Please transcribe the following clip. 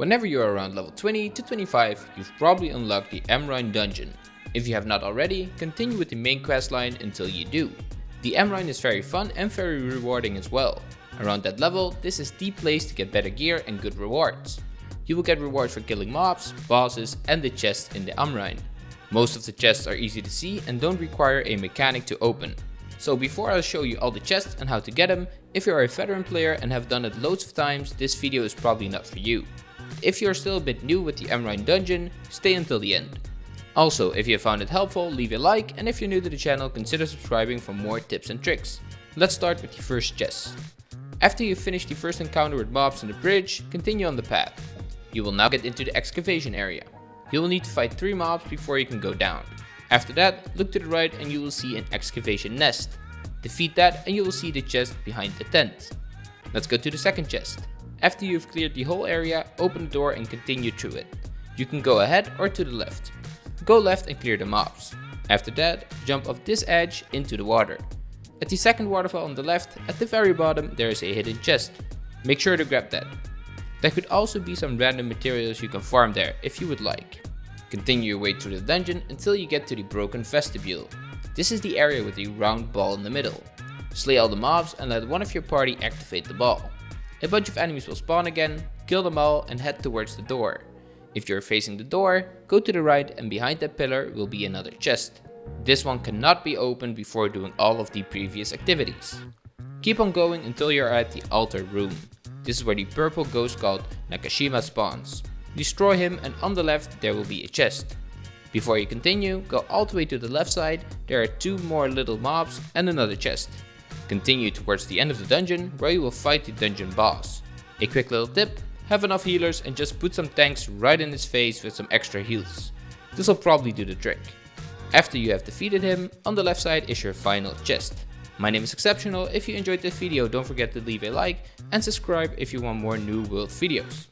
Whenever you are around level 20 to 25, you've probably unlocked the Amrine dungeon. If you have not already, continue with the main quest line until you do. The Amrine is very fun and very rewarding as well. Around that level, this is the place to get better gear and good rewards. You will get rewards for killing mobs, bosses and the chests in the Amrine. Most of the chests are easy to see and don't require a mechanic to open. So before I show you all the chests and how to get them, if you are a veteran player and have done it loads of times, this video is probably not for you. If you are still a bit new with the Amrine dungeon, stay until the end. Also, if you found it helpful, leave a like and if you're new to the channel, consider subscribing for more tips and tricks. Let's start with the first chest. After you finish the first encounter with mobs on the bridge, continue on the path. You will now get into the excavation area. You will need to fight 3 mobs before you can go down. After that, look to the right and you will see an excavation nest. Defeat that and you will see the chest behind the tent. Let's go to the second chest. After you've cleared the whole area, open the door and continue through it. You can go ahead or to the left. Go left and clear the mobs. After that, jump off this edge into the water. At the second waterfall on the left, at the very bottom, there is a hidden chest. Make sure to grab that. There could also be some random materials you can farm there if you would like. Continue your way through the dungeon until you get to the broken vestibule. This is the area with the round ball in the middle. Slay all the mobs and let one of your party activate the ball. A bunch of enemies will spawn again, kill them all and head towards the door. If you're facing the door, go to the right and behind that pillar will be another chest. This one cannot be opened before doing all of the previous activities. Keep on going until you're at the altar room. This is where the purple ghost called Nakashima spawns. Destroy him and on the left there will be a chest. Before you continue, go all the way to the left side, there are two more little mobs and another chest. Continue towards the end of the dungeon where you will fight the dungeon boss. A quick little tip, have enough healers and just put some tanks right in his face with some extra heals. This will probably do the trick. After you have defeated him, on the left side is your final chest. My name is Exceptional, if you enjoyed this video don't forget to leave a like and subscribe if you want more new world videos.